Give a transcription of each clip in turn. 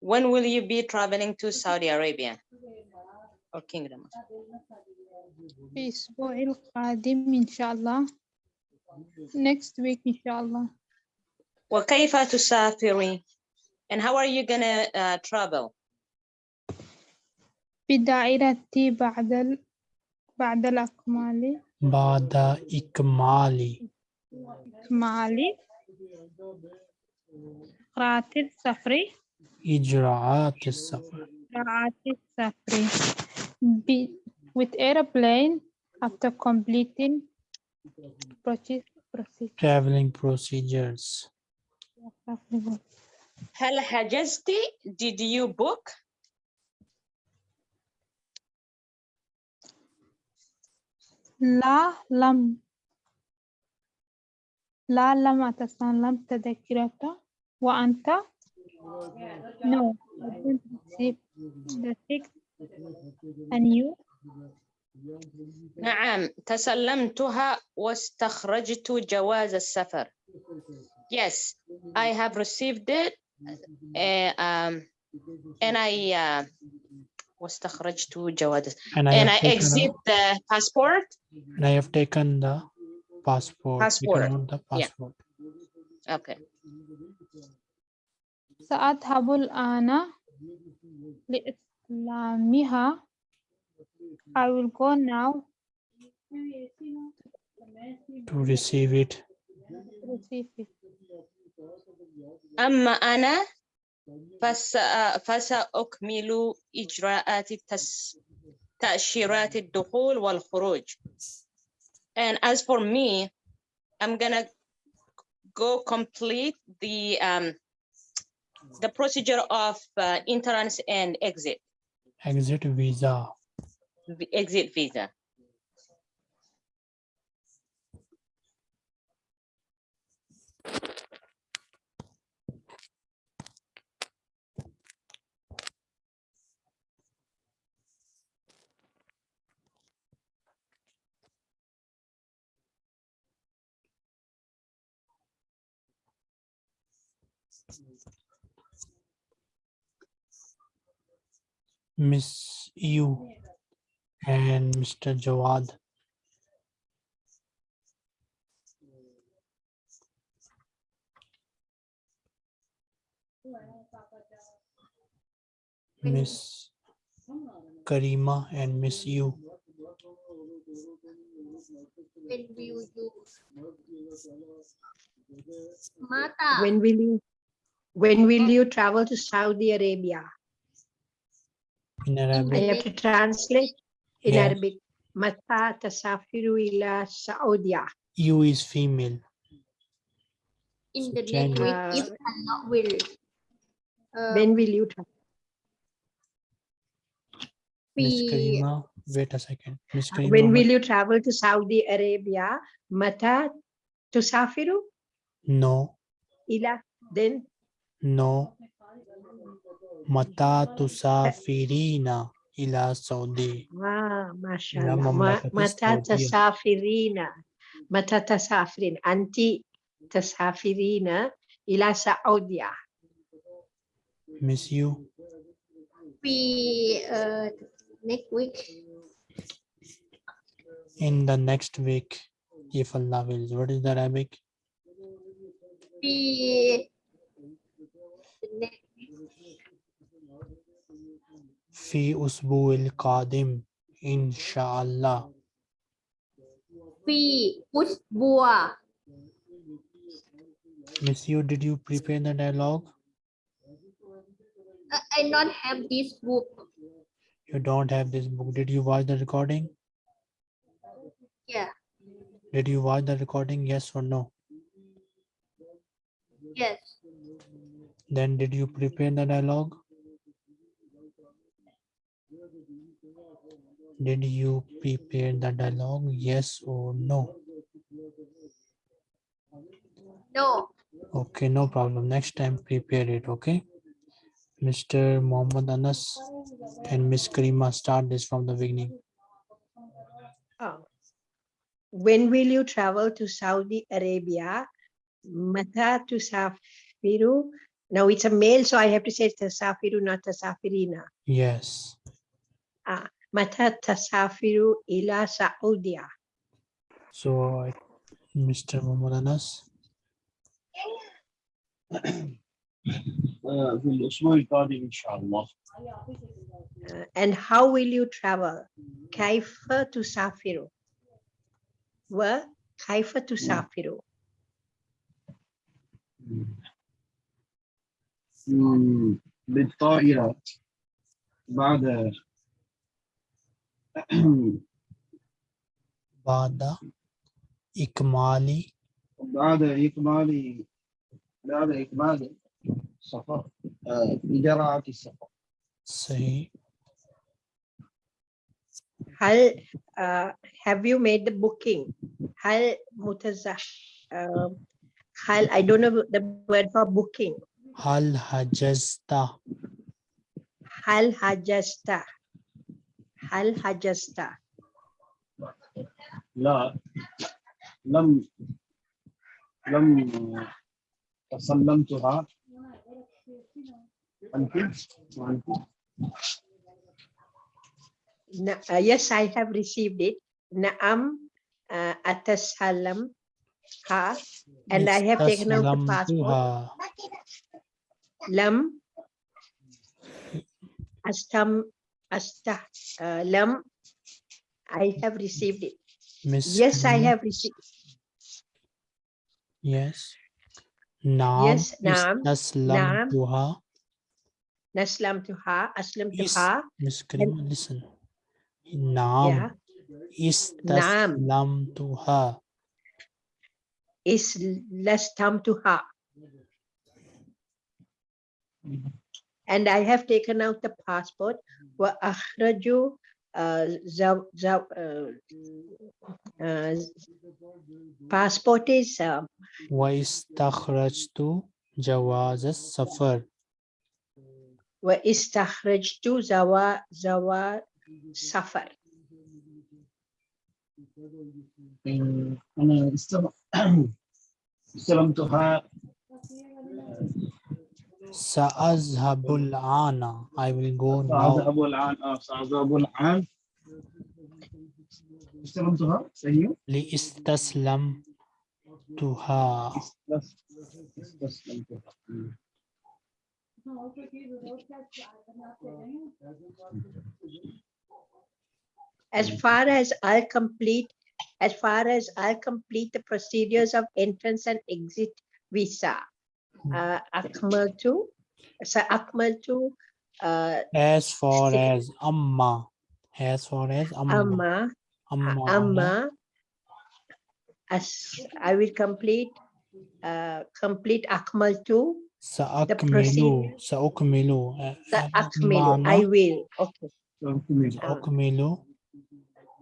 When will you be traveling to Saudi Arabia or kingdom في الأسبوع القادم إن شاء الله next week إن شاء الله وكيف تسافري and how are you gonna uh, travel بدائرتي بعد ال... بعد الأكمال Bada ikmali. إكمالي قراءة السفر Ijra'at safar. قراءة السفر ب... with airplane after completing process process Traveling procedures. هل حجزتي did you book لا لم لا لم أتسلم تذكرة وأنت no I didn't receive the text and you نعم تسلمتها واستخرجت جواز السفر yes I have received it uh, um, and I uh, واستخرجت جواز And I, and have I taken exit out- the passport and I have taken the passport. Passport, Taken out the yeah. passport. okay سأذهب الآن لإسلامها I will go now To receive it. to receive it. أما أنا فس فسأكمل إجراءات التس... تأشيرات الدخول والخروج and as for me I'm gonna go complete the um, the procedure of uh, entrance and exit Exit visa. v- exit visa Miss you and Mr. Jawad. Miss Karima and Miss you. when will you When will you, when will you travel to Saudi Arabia? In Arabic. I have to translate in Yeah. Arabic. Mata tasafiru ila Saudia. you is female. in So the next gender. week if Allah will uh, When will you travel? Miss we Karima, wait a second. Miss Karima, When will you travel to Saudi Arabia? Mata to tusafiru No, ila, then no. Mata tusafirina ila Saudi. Ah, mashallah. Ma- mamlakati Mata Saudia. tasafirina. Mata tasafirin. Anti tasafirina ila Saudia. Miss you. we uh, next week in the next week, if Allah wills. What is the Arabic? we the next Fi usbu'il qadim, inshallah. we usbua Miss you, did you prepare the dialogue? I, I not have this book You don't have this book. Did you watch the recording? yeah Did you watch the recording? Yes or no? yes Then did you prepare the dialogue? Did you prepare the dialogue? Yes or no? No. Okay, no problem. Next time prepare it, okay? Mr. Mohammed Anas and Miss Karima start this from the beginning. Oh. When will you travel to Saudi Arabia? Mata tusafiru. Now it's a male, so I have to say tasafiru, not tasafirina. Yes. Ah. Mata tasafiru ila Saudia. So, I- Mr. Mohammed Anas, آه، في الأسبوع القادم إن شاء الله Uh, and how will you travel? Kaifa tusafiru. Wa kaifa tusafiru. مم، بالطائرة بعد بعد إكمال بعد إكمال بعد إكمال السفر آه، إجراءات السفر صحيح Hal, uh, have you made the booking? Hal mutaza. Uh, hal, I don't know the word for booking. هل حجزت Hal hajasta. Hal hajasta. لا لم لم آه، تسلمتها أنت وأنت Na, uh, yes, I have received it. Naam uh, atasalam ha. And I have taken out the passport. استسلمتها. Lam astam Astagfirullah. I have received it. Miss yes, Anna. I have received. Yes. Naam. Yes, naam. Naslam naam. tuha. Naslam tuha. Aslam tuha. Miss Karima, listen. Naam. Yeah. Istaslam tuha. Islastam tuha. Mm -hmm And I have taken out the passport. Wa akhraju uh, zaw, zaw, uh, uh, passport is uh, واستخرجت جواز السفر. wa istakhrajtu zawa zawa safar. آه، أنا استلم- استلمتها سأذهب الآن. I will go now. سأذهب الآن آه، سأذهب الآن استلمتها صحيح لاستسلمتها. بس استسلمتها مم. As far as I'll complete, as far as I'll complete the procedures of entrance and exit visa. Uh, akmaltu, sa akmaltu, uh, As far Say- as Amma. As far as Amma. amma, Amma. amma. As I will complete, uh, complete akmaltu, سأكمل procedure- سأكمل sa آه، akmilu, I معنى will, okay. سأكمل. سأكمل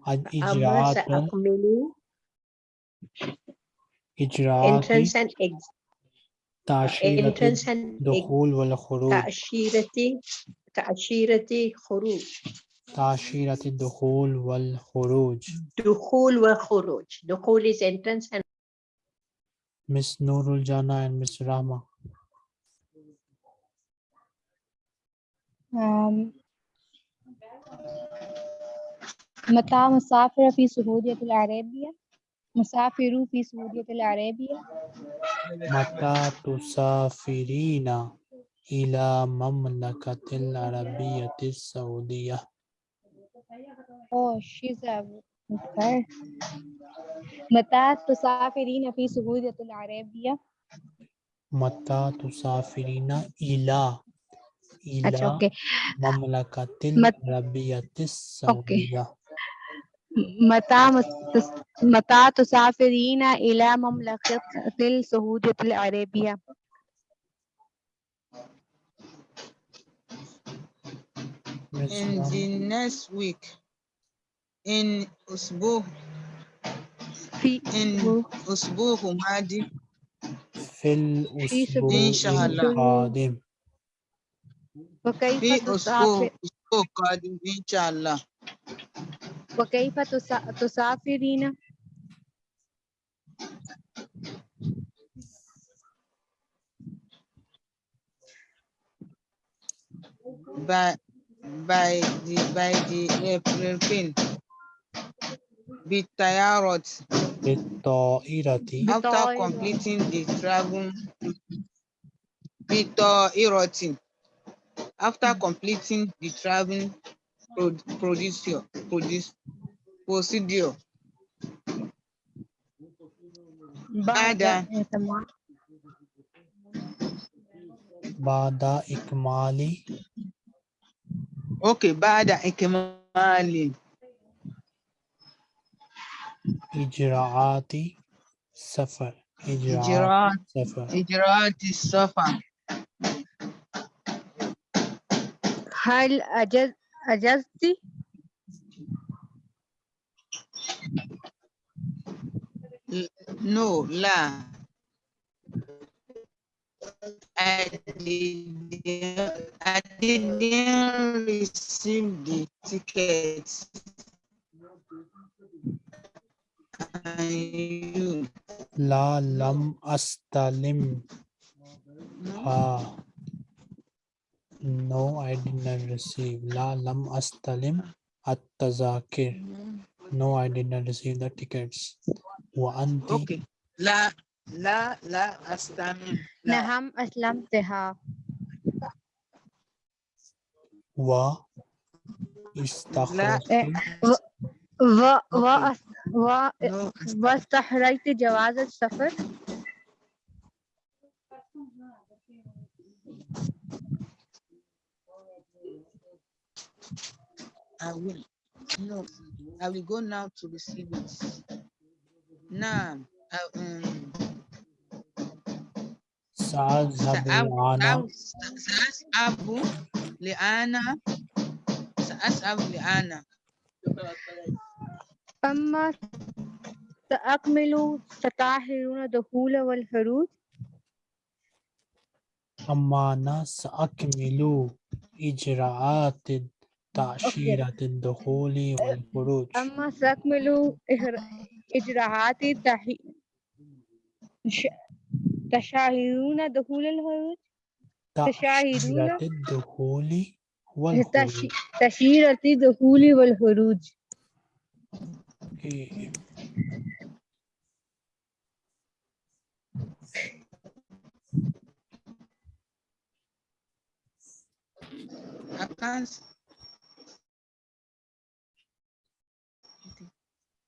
Amma الإجراءات sa akmilu, إجراءات entrance and exit, And exit. الدخول والخروج تأشيرة تأشيرة خروج. تأشيرة الدخول والخروج دخول وخروج. دخول is entrance and Miss Nurul Jana and Miss Rama. Um, متى مسافر في سعودية العربية. مسافر في سعودية العربية متى تسافرين إلى مملكة العربية السعودية Oh, she's a okay. متى تسافرين في سعودية العربية متى تسافرين إلى إلى okay. مملكة العربية السعودية okay. متى متى تسافرين إلى مملكة السعودية العربية. In the next week. in أسبوع في in أسبوع ماضي في الأسبوع إن شاء الله. القادم وكيف في أسبوع أسبوع قادم إن شاء الله وكيف تسا- تسافرين by by the by the airplane بالطيارة بالطائرة after بالطائرة. completing the travel بالطائرة after completing the travel pro- procedure produce procedure بعد بعد. إتمام بعد إكمال okay بعد إكمال إجراءات سفر إجراءات إجراءات سفر إجراءات السفر هل أجز Ajasti. No, la. I didn't, I didn't receive the tickets. La lam astalim. No. No, I did not receive. لا لم أستلم التذاكر. No, I did not receive the tickets. وأنت okay. لا لا لا أستمع لا نعم أسلمتها و استخرجت و و و no واستحريت جواز السفر I will. No, I will go now to receive it. Now, I, um, سأذهب سأذهب الآن سأذهب لأنا سأذهب لأنا أما سأكمل ستاهرون دخول والخروج أما أنا سأكمل إجراءات تأشيرة الدخول والخروج. أما سأكمل إجر- إجراءات تشاهدون دخول الخروج؟ تشاهدون تأشيرة الدخول والخروج. تش- تشيرة الدخول والخروج. Okay. I can't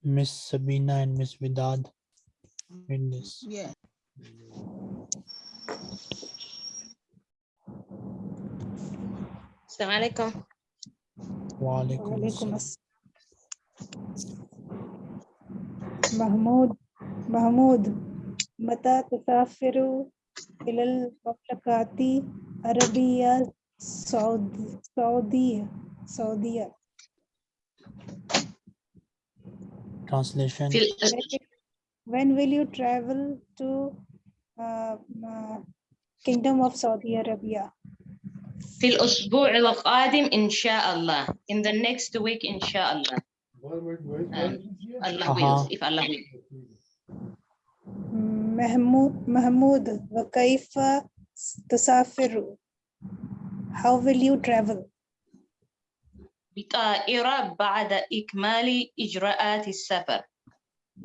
Miss Sabina and Miss Vidad in this. yeah السلام عليكم وعليكم وعليكم السلام السلام محمود محمود متى تسافر إلى المملكة العربية السعود- السعودية سعودية Translation. في ال- When will you travel to uh, uh, Kingdom of Saudi Arabia? في الأسبوع القادم إن شاء الله in the next week إن شاء الله Um, Allah wills if Allah will محمود محمود وكيف تسافر? How will you travel? بطائرة بعد إكمال إجراءات السفر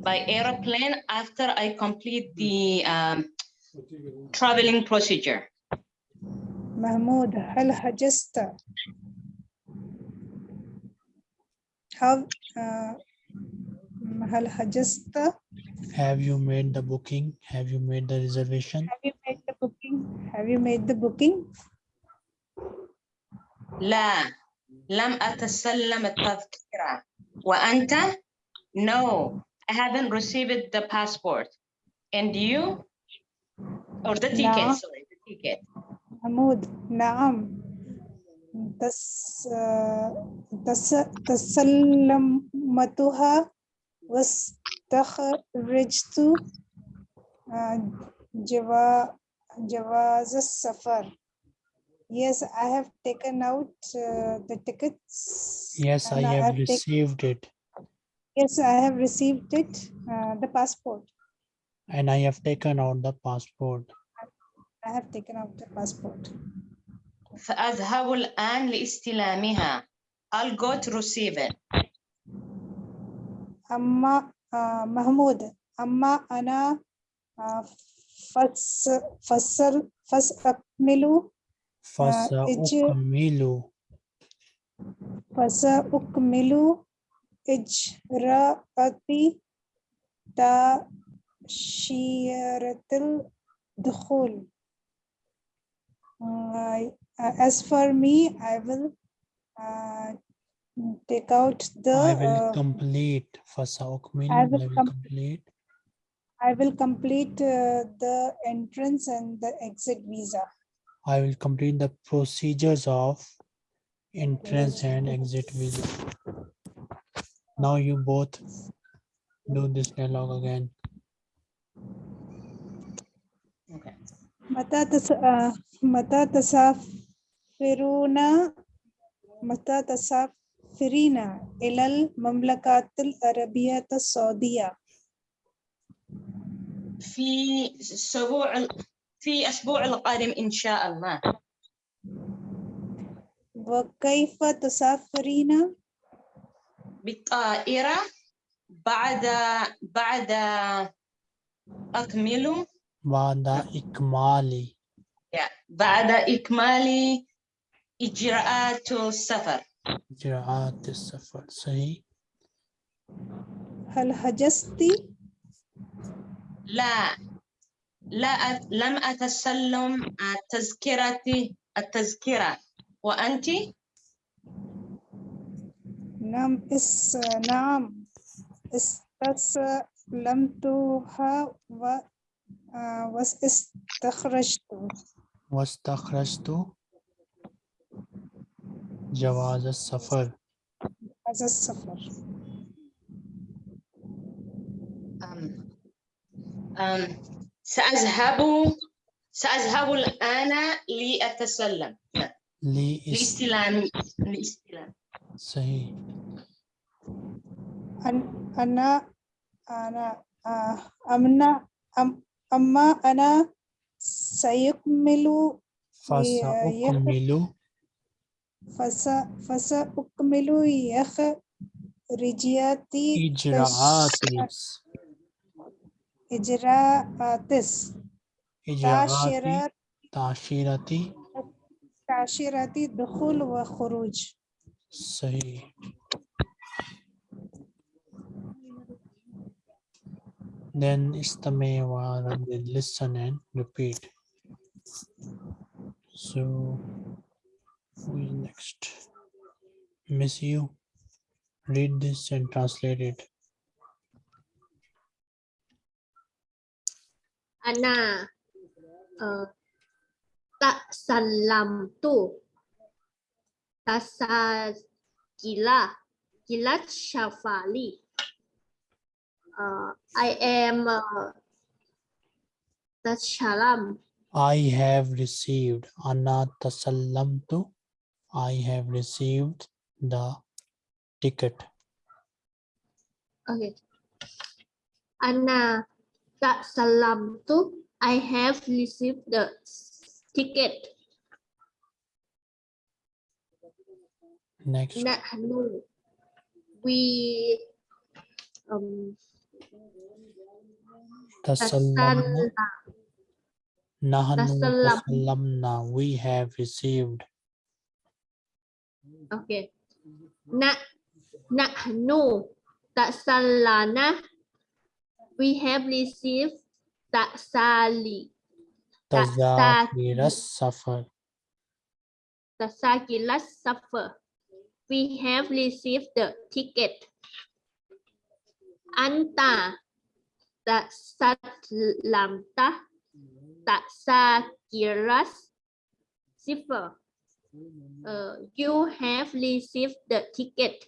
by airplane after I complete the um, traveling procedure محمود هل حجزت how uh, هل حجزت Have you made the booking? Have you made the reservation? have you made the booking have you made the booking لا لم أتسلم التذكرة وأنت no I haven't received the passport and you or the ticket لا. sorry the ticket محمود نعم تس تس تسلمتها واستخرجت uh, جوا جواز السفر Yes, I have taken out uh, the tickets. Yes, I and have have taken- received it. Yes, I have received it, uh, the passport. And I have taken out the passport. I have taken out the passport. فأذهب الآن لاستلامها. I'll go to receive it. أما آه، محمود أما أنا آه، فس فصل Fasa uh, ukmilu. Fasa Fasa'ukmilu. Fasa'ukmilu ijra'ati tashiratil dukhul. Uh, as for me, I will uh, take out the. I will uh, complete. Fasa'ukmilu. I will, I will com complete. I will complete uh, the entrance and the exit visa. I will complete the procedures of entrance and exit visa. Now you both do this dialogue again. Okay. متى تس... آه، متى تسافرون متى تسافرين إلى المملكة العربية السعودية في أسبوع ال- في أسبوع القادم إن شاء الله. وكيف تسافرين؟ بالطائرة بعد بعد أكمل. بعد إكمال. بعد إكمال إجراءات السفر. إجراءات السفر صحيح. هل حجزت لا. لا أت- لم أتسلم التذكرة التذكرة. وأنت؟ نعم اس نعم. استسلمتها و آه، واستخرجت. واستخرجت. جواز السفر. هذا السفر. أم أم. سأذهب سأذهب الآن لأتسلم. لإستلام. لإستلام. صحيح. أن أنا أنا أمنا أم أما أنا سيكمل فسأكمل. فس فسأكمل إخراجيات إجراءات تش- Hijratis. Hijrati. Tashirati. Tashirati dukhul wa khuruj. सही Then istamewa and listen and repeat. So who is next? Miss you. Read this and translate it. Ana uh, tak salam tu tasa gila gila shafali. Uh, I am uh, salam. I have received Ana tasallam tu I have received the ticket. Okay. Anna Salamtu, I have received the ticket. Next. Nahnu, we um, Tasallamna. Nahnu Tasallam. tasallamna. We have received. okay. Na, nahnu tasalana, we have received tasali, Tasa- Tazakira safar. tasakilas suffer. We have received the ticket. Anta tasalamta tasakiras sifar. uh, you have received the ticket.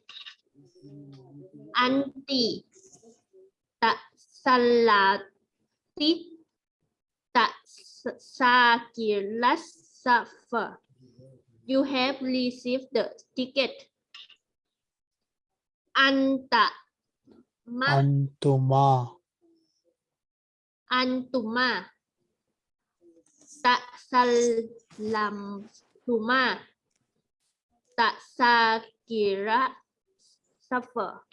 Anti tak salati tak sakiras safar. You have received the ticket. Anta ma Antuma. antuma tak salam tuma tak sakira suffer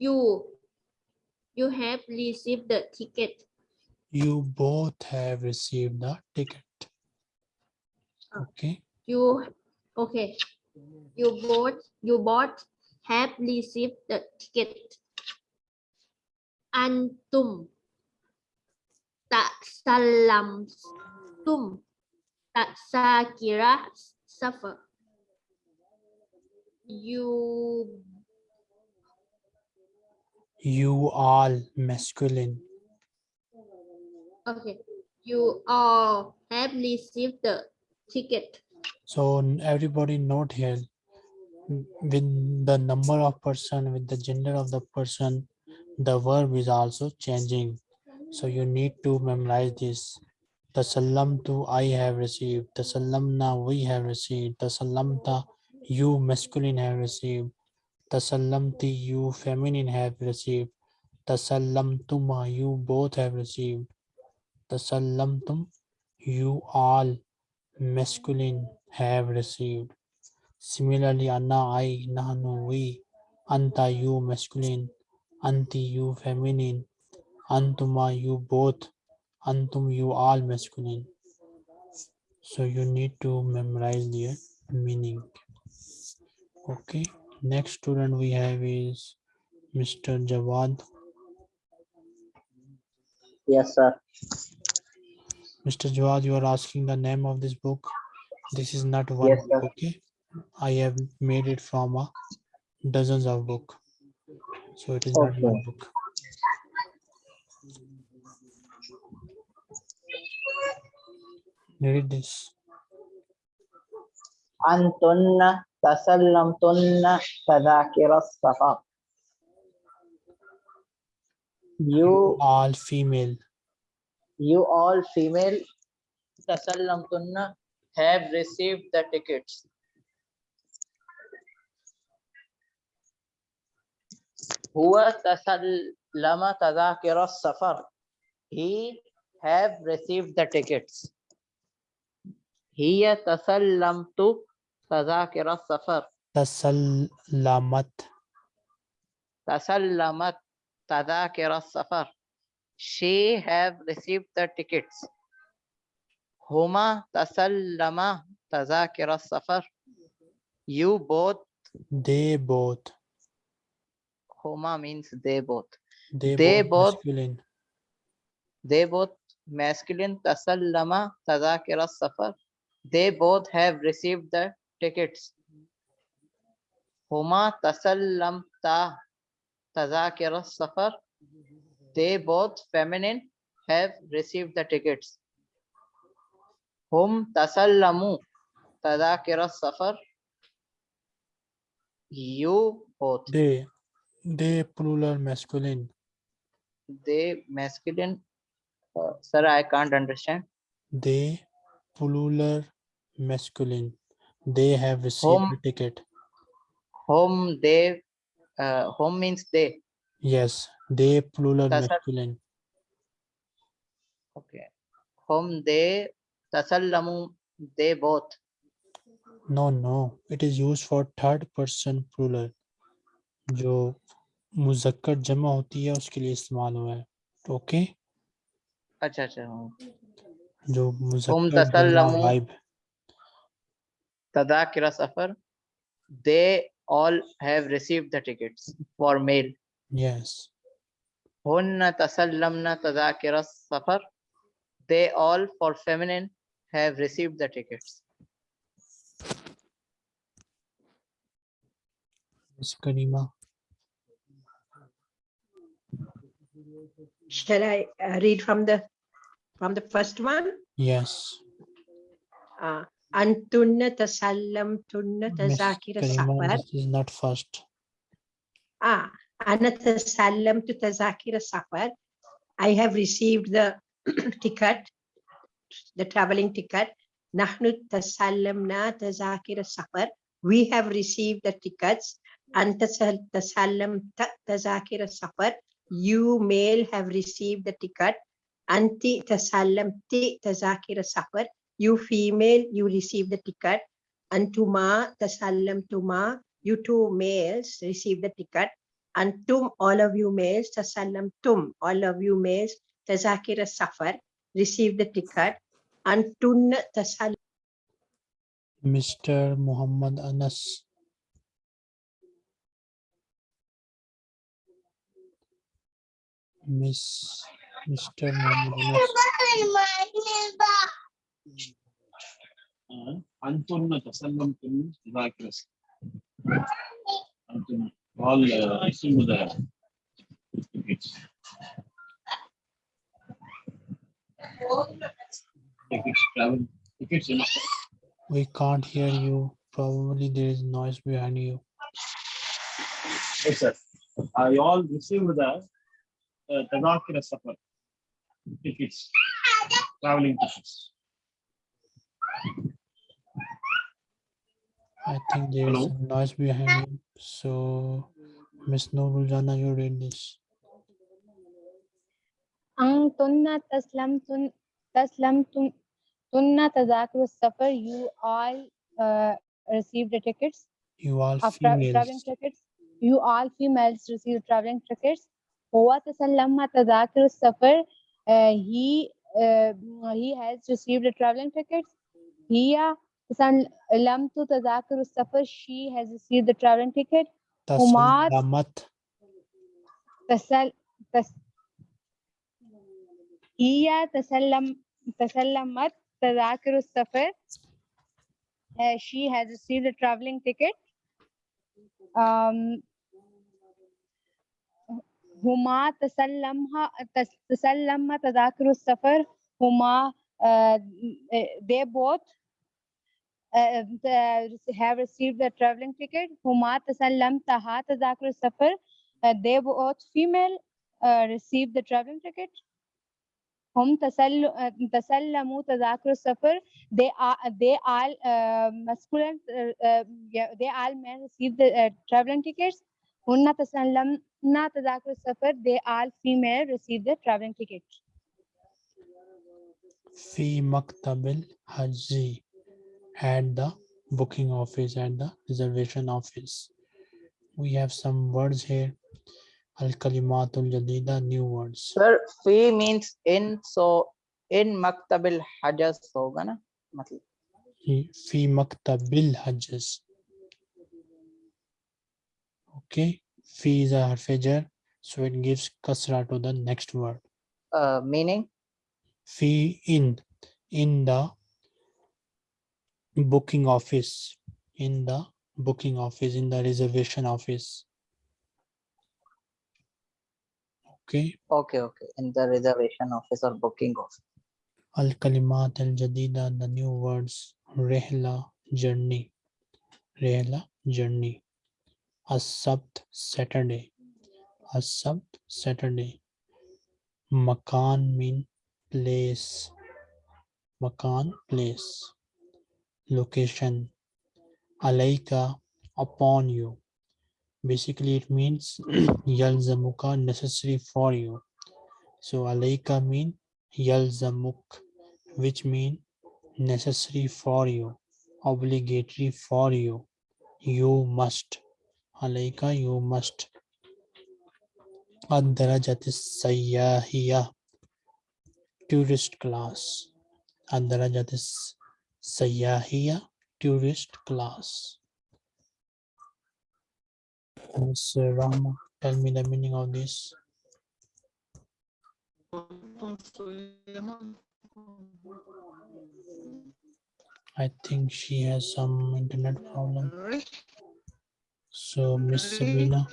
you you have received the ticket. You both have received the ticket. Ah. Okay. you okay. You both you both have received the ticket. Antum. Tak salam. Tum. Tak sakira suffer. You You all masculine. okay you all have received the ticket So everybody note here with the number of person, with the gender of the person, the verb is also changing. So you need to memorize this. The salam to I have received. The salamna we have received. The salamta you masculine have received. The salamti you feminine have received. The salamtuma you both have received. The salamtum you all masculine have received. Similarly, Anna, I, Nahnu, we, Anta, you, masculine, Anti, you, feminine, Antuma, you, both, Antum, you, all, masculine. So you need to memorize the meaning. Okay, next student we have is Mr. Jawad. Yes, sir. Mr. Jawad, you are asking the name of this book. This is not one yes, book, okay? I have made it from a dozens of book. So it is okay. not one book. Read this. Antunna تسلمتن تذاكر السفر. You, All female. you all female تسلمتن have received the tickets. هو تسلم تذاكر السفر. He have received the tickets. هي تسلمت تذاكر السفر. Tasallamat. تسلمت تذاكر السفر. She have received the tickets. هما تسلما تذاكر السفر. You both, They both. هما means they both. They, They both. both- masculine. They both masculine تسلما تذاكر السفر. They both have received the tickets. Huma tasallamta tazakir safar. They both feminine have received the tickets. Hum tasallamu tazakir safar. You both. They, they plural masculine. They masculine. Uh, sir, I can't understand. They plural masculine They have received home, the ticket. Home they uh, home means they. Yes, they plural Tasal masculine. Okay. Home they tasallamu they both. No, no. It is used for third person plural. jo जो मुजक्कर जमा होती है उसके लिए इस्तेमाल हुआ है ओके अच्छा home tasallamu vibe Tadakira Safar, they all have received the tickets for mail. Yes. Hunna Tasallamna Tadakira Safar, they all for feminine have received the tickets. Ms. Karima. Shall I uh, read from the from the first one? Yes. Uh, antunna tasallam tunna tazakira safar this is not first. ah ana tasallam to tazakira safar i have received the ticket the traveling ticket. nahnu tasallamna tazakira safar we have received the tickets. anta sal- tasallam ta- tazakira safar you male have received the ticket. anti tasallamti tazakira safar you female you receive the ticket antuma tasallamtuma you two males receive the ticket antum all of you males tasallamtum all of you males tazakira safar receive the ticket antun tasal Mr. Muhammad Anas. Miss Mr. Muhammad Anas. Uh, to Zakras. All uh, the We can't hear you. Probably there is noise behind you. Yes, sir. I all received the uh, Tadakira tickets, traveling tickets. I think there's Hello? noise behind you. So, Ms. Nuruljana, you read this. Ang tunna taslam tun taslam tun tunna tazakur suffer. You all uh, received the tickets. You all uh, females. traveling tickets. You all females received traveling tickets. Huwa tasallamma tazakur suffer. Uh, he uh, he has received the traveling tickets. Hiya هي تسلمت تذاكر السفر she has received the traveling ticket هما Tasallamat. تسل تس هي تسلم تسلمت تذاكر السفر Uh, she has received a traveling ticket um, هما تسلمها تس- تسلم تذاكر السفر هما uh, they both uh, the- have received the traveling ticket هما تسلمتها تذاكر السفر uh, they both female uh, received the traveling ticket هم تسل uh, تسلموا تذاكر السفر they are they all uh, masculine uh, uh, yeah, they all men received the uh, traveling tickets هن تسلمنا تذاكر السفر they all female received the traveling ticket Fi Maktabil Haji. at the booking office at the reservation office. We have some words here. Al kalimatul jadida new words. Sir fi means in so in maktabil hajas so na? Matlab. Fi maktabil hajas. Okay. Fi is a harf so it gives kasra to the next word. Uh, meaning? Fi in in the booking office, in the booking office, in the reservation office. Okay. okay okay in the reservation office or booking office Al Kalimat Al Jadida, the new words. Rehla, journey. Rehla, journey. As-Sabt, Saturday. As-Sabt, Saturday. Makan mean place. Makan, place location alaika upon you. Basically it means yalzamuka necessary for you. So alaika mean yalzamuk which mean necessary for you obligatory for you. You must alaika you must. Ad-darajatis tourist class. Ad-darajatis Sayahia tourist class. Miss Rama, tell me the meaning of this. I think she has some internet problem. So, Miss Sabina.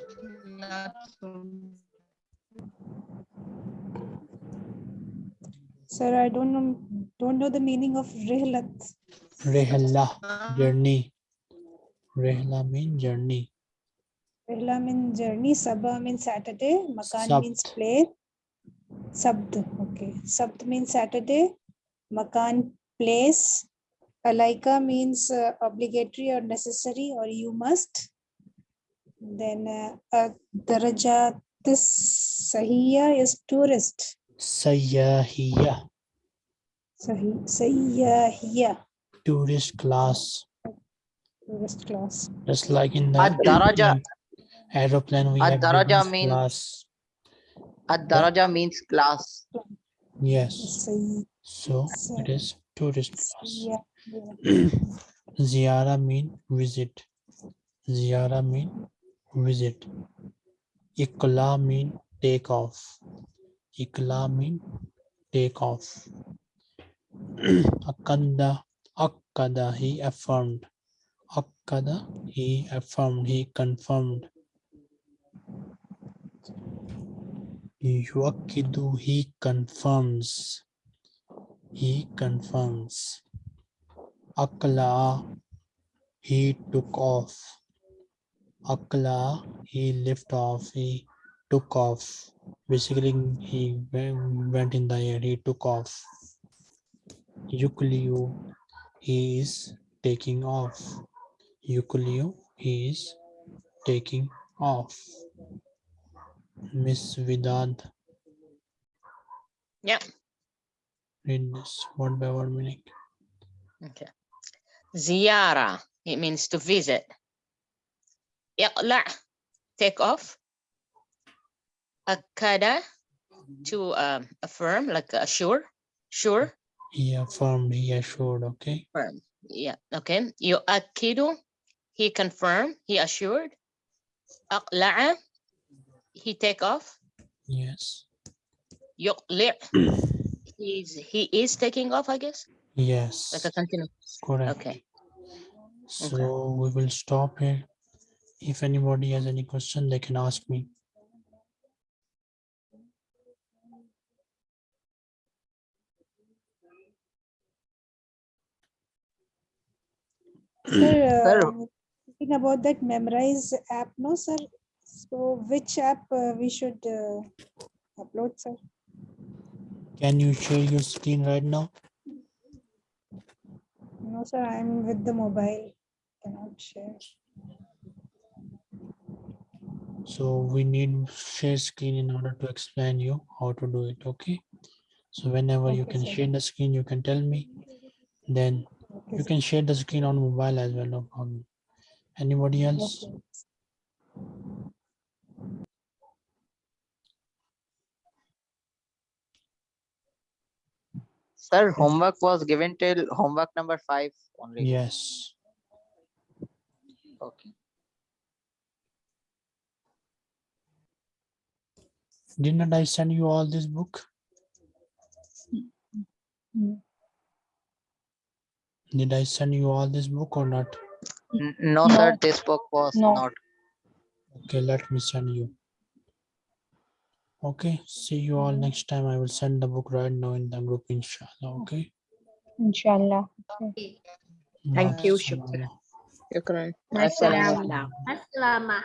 Sir, I don't know don't know the meaning of rihlat. Rehla, journey. Rehla mean journey. Rihla means journey, Sabah means Saturday, Makan means Sabt. place. Sabd, okay. Sabd means Saturday, Makan place. Alaika means uh, obligatory or necessary or you must. Then uh, uh, Daraja this Sahiya is tourist. Sayyahiya, Sahi, Sayyahiya, tourist class. tourist class. Just like in the Ad-daraja. aeroplane, we have Ad-daraja business mean- class. Ad-daraja means class. Yes, so it is tourist class. yeah, Ziyara mean visit. Ziyara mean visit. Ikla mean take off. Ikla mean take off. Akanda, Akkada, he affirmed. Akkada, he affirmed, he confirmed. Yuakidu, he confirms. He confirms. Akla, he took off. Akla, he lift off, he took off. Basically, he went in the air, he took off. Yukliu, he is taking off. Yukliu, he is taking off. Miss Vidad. Yeah. Read this word by word meaning. Okay. Ziyara, it means to visit. Iqla, take off. Akada, to um, affirm, like assure, sure, He affirmed, he assured, okay? firm. Yeah, okay. Yu'akkidu, he confirmed, he assured. Aqla'a, he take off. Yes. Yuqli', he's, he is taking off, I guess, Yes. like a continue. Correct. Okay. So we will stop here. If anybody has any question, they can ask me. Sir, Sir. uh, thinking about that memorize app, no, sir? So which app uh, we should uh, upload, sir? Can you share your screen right now? No, sir, I'm with the mobile. Cannot share. So we need share screen in order to explain you how to do it, okay? So whenever you can sir. share the screen, you can tell me. Then Okay, you can share the screen on mobile as well, no problem. Anybody else? Sir, homework was given till homework number five only. Yes. Okay. Didn't I send you all this book? Mm. Did I send you all this book or not? N- No, sir, this book was No. not. Okay, let me send you. Okay, see you all next time. I will send the book right now in the group, inshallah. Okay. Inshallah. Thank you, Mashallah. Shukran. Shukran. Assalamu alaikum. Assalamah.